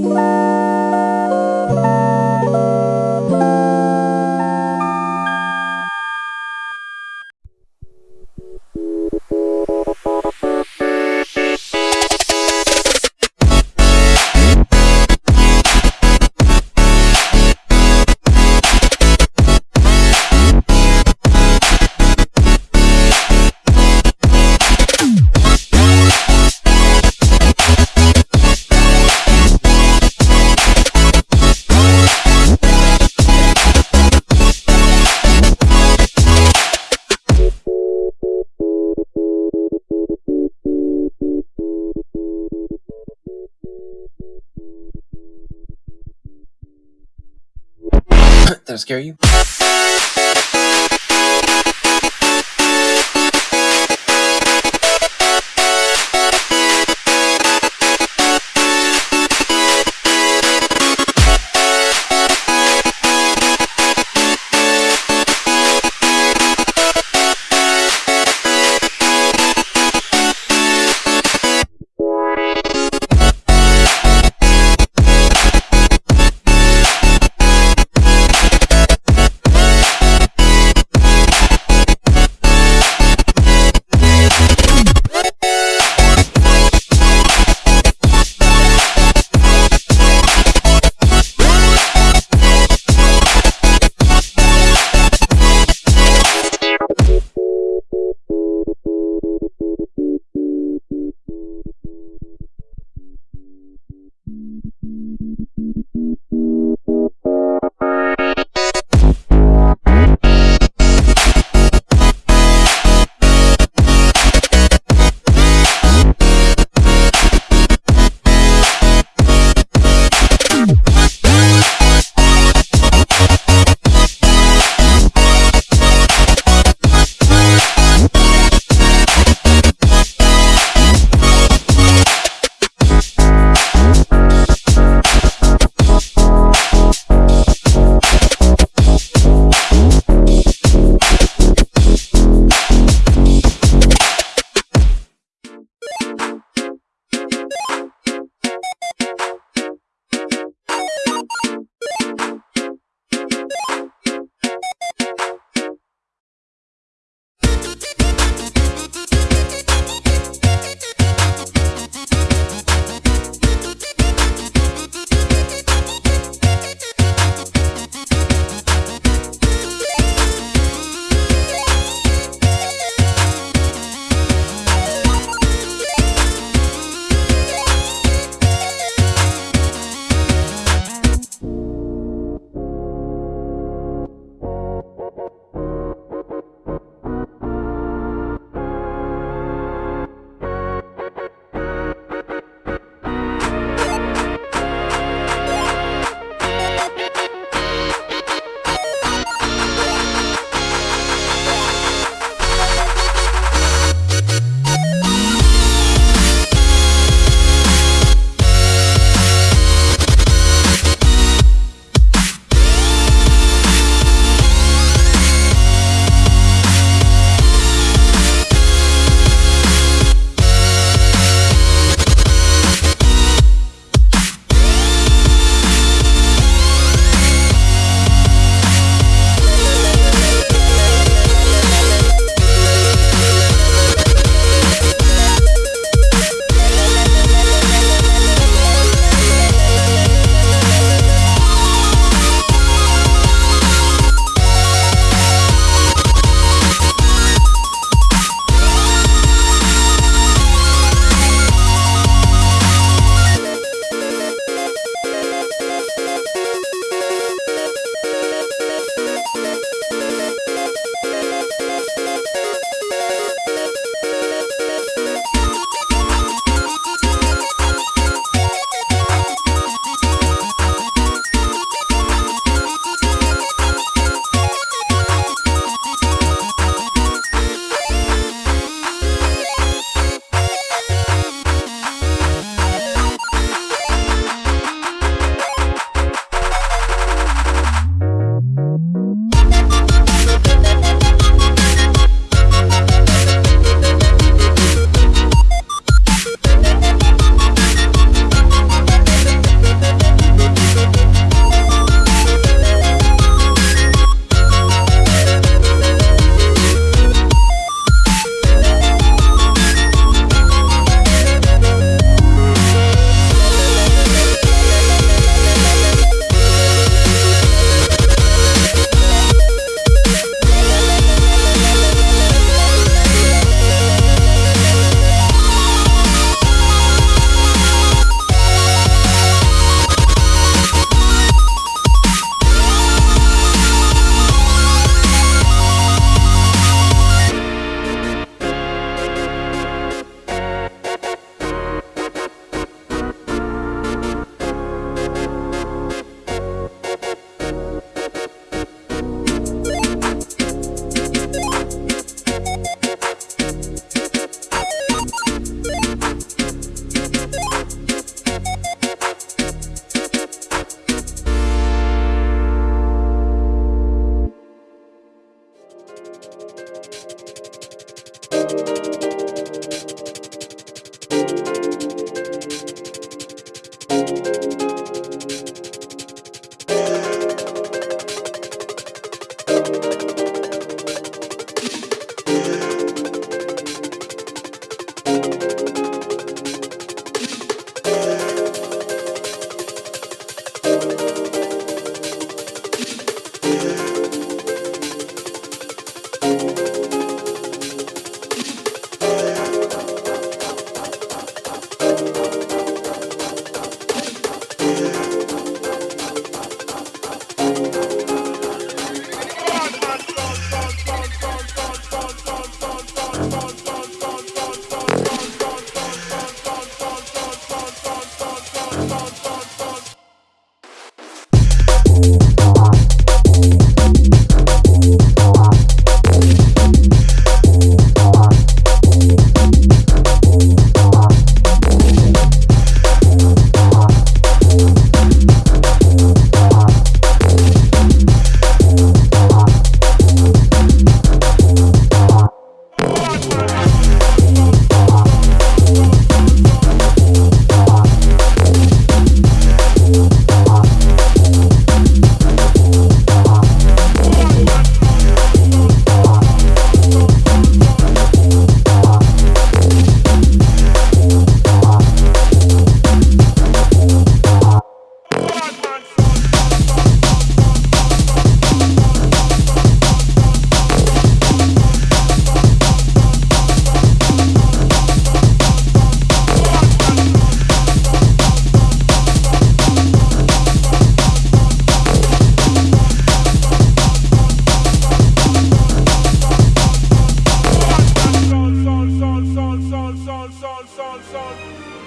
Did I scare you? God.